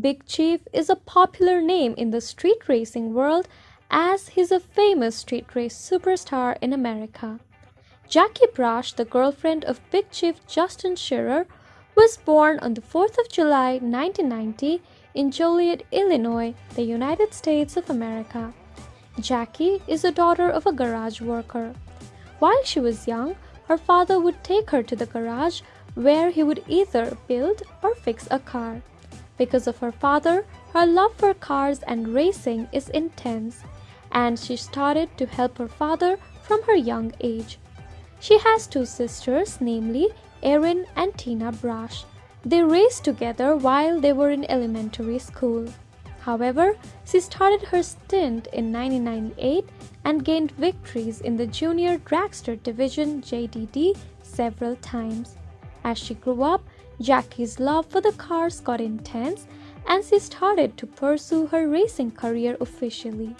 Big Chief is a popular name in the street racing world as he's a famous street race superstar in America. Jackie Braasch, the girlfriend of Big Chief Justin Shearer, was born on the 4th of July 1990 in Joliet, Illinois, the United States of America. Jackie is the daughter of a garage worker. While she was young, her father would take her to the garage where he would either build or fix a car. Because of her father, her love for cars and racing is intense, and she started to help her father from her young age. She has two sisters, namely Erin and Tina Braasch. They raced together while they were in elementary school. However, she started her stint in 1998 and gained victories in the Junior Dragster Division JDD several times. As she grew up, Jackie's love for the cars got intense and she started to pursue her racing career officially.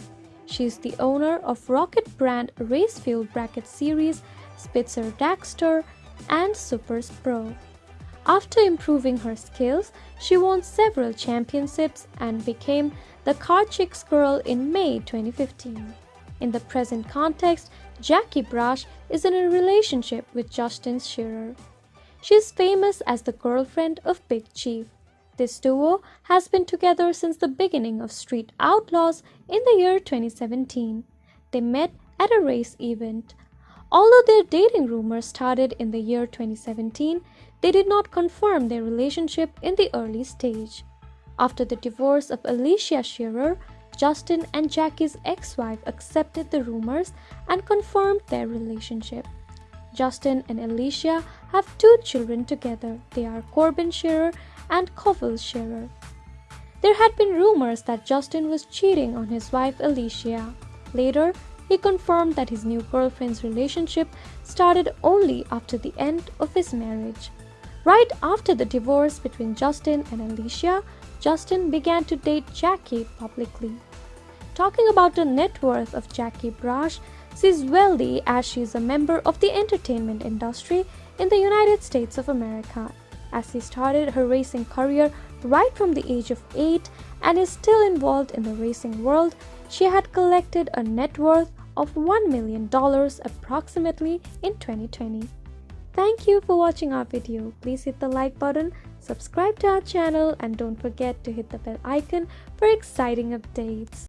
She is the owner of Rocket brand race fuel bracket series, Spitzer Dragster and Supers Pro. After improving her skills, she won several championships and became the Car Chicks Girl in May 2015. In the present context, Jackie Braasch is in a relationship with Justin Shearer. She is famous as the girlfriend of Big Chief. This duo has been together since the beginning of Street Outlaws in the year 2017. They met at a race event. Although their dating rumors started in the year 2017, they did not confirm their relationship in the early stage. After the divorce of Alicia Shearer, Justin and Jackie's ex-wife accepted the rumors and confirmed their relationship. Justin and Alicia have two children together. They are Corbin Shearer and Covell Shearer. There had been rumors that Justin was cheating on his wife Alicia. Later, he confirmed that his new girlfriend's relationship started only after the end of his marriage. Right after the divorce between Justin and Alicia, Justin began to date Jackie publicly. Talking about the net worth of Jackie Braasch, She's wealthy as she is a member of the entertainment industry in the United States of America. As she started her racing career right from the age of 8 and is still involved in the racing world, she had collected a net worth of $1 million approximately in 2020. Thank you for watching our video. Please hit the like button, subscribe to our channel and don't forget to hit the bell icon for exciting updates.